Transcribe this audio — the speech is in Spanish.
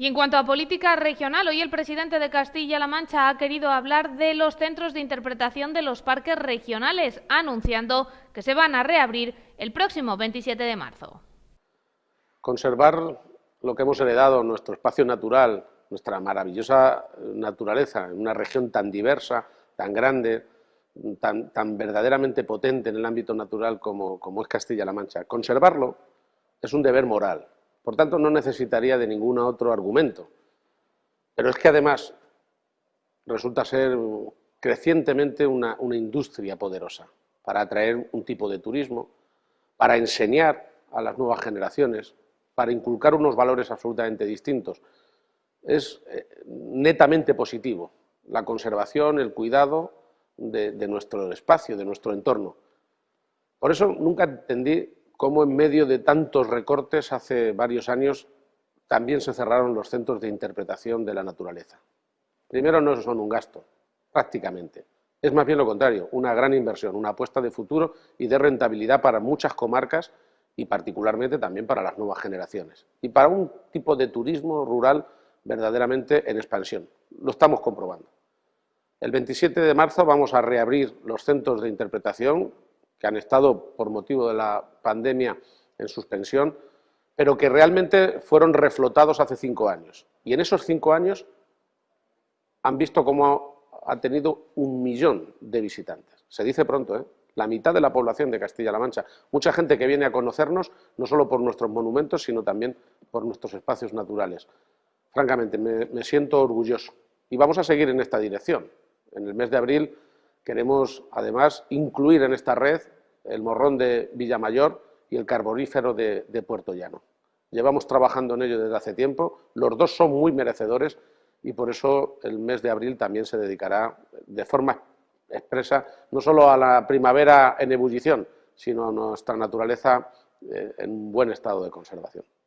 Y en cuanto a política regional, hoy el presidente de Castilla-La Mancha ha querido hablar de los centros de interpretación de los parques regionales, anunciando que se van a reabrir el próximo 27 de marzo. Conservar lo que hemos heredado, nuestro espacio natural, nuestra maravillosa naturaleza, en una región tan diversa, tan grande, tan, verdaderamente potente en el ámbito natural como, como es Castilla-La Mancha. Conservarlo es un deber moral, por tanto, no necesitaría de ningún otro argumento. Pero es que además resulta ser crecientemente una, industria poderosa para atraer un tipo de turismo, para enseñar a las nuevas generaciones, para inculcar unos valores absolutamente distintos. Es eh, netamente positivo la conservación, el cuidado de, de, nuestro espacio, de nuestro entorno. Por eso nunca entendí cómo en medio de tantos recortes hace varios años también se cerraron los centros de interpretación de la naturaleza. Primero, no son un gasto, prácticamente. Es más bien lo contrario, una gran inversión, una apuesta de futuro y de rentabilidad para muchas comarcas y particularmente también para las nuevas generaciones. Y para un tipo de turismo rural verdaderamente en expansión. Lo estamos comprobando. El 27 de marzo vamos a reabrir los centros de interpretación que han estado por motivo de la pandemia en suspensión, pero que realmente fueron reflotados hace cinco años. Y en esos cinco años han visto cómo ha tenido un millón de visitantes. Se dice pronto, ¿eh? la mitad de la población de Castilla-La Mancha. Mucha gente que viene a conocernos, no solo por nuestros monumentos, sino también por nuestros espacios naturales. Francamente, me, me siento orgulloso. Y vamos a seguir en esta dirección. En el mes de abril Queremos, además, incluir en esta red el morrón de Villamayor y el carbonífero de, Puerto Llano. Llevamos trabajando en ello desde hace tiempo, los dos son muy merecedores y por eso el mes de abril también se dedicará de forma expresa no solo a la primavera en ebullición, sino a nuestra naturaleza eh, en buen estado de conservación.